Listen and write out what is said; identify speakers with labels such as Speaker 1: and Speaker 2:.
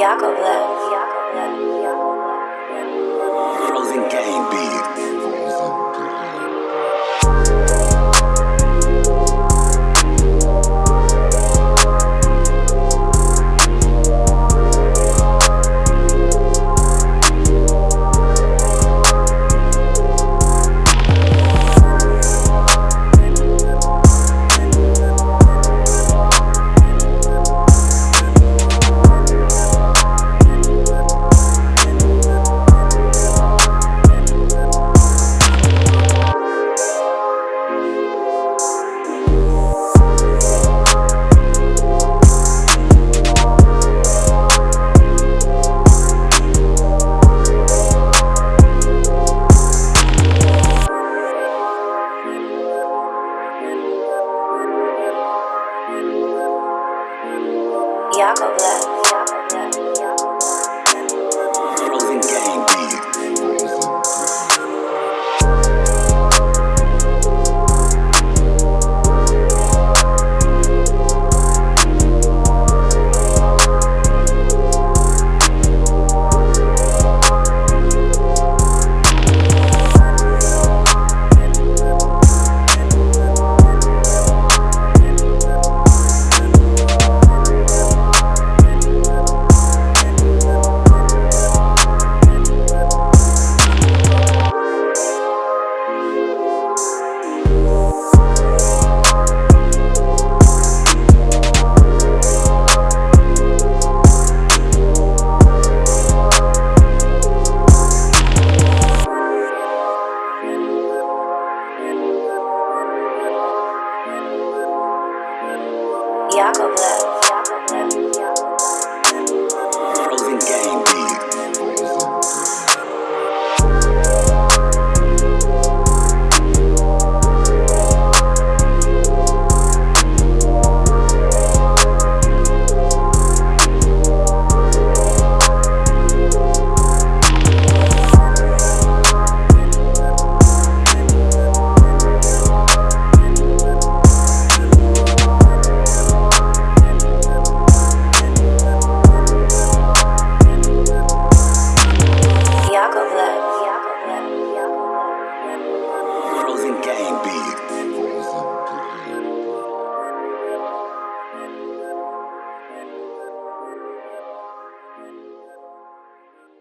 Speaker 1: Yakovlev.
Speaker 2: Frozen Yakovlev.
Speaker 1: Yakovlev.
Speaker 2: Living game beat.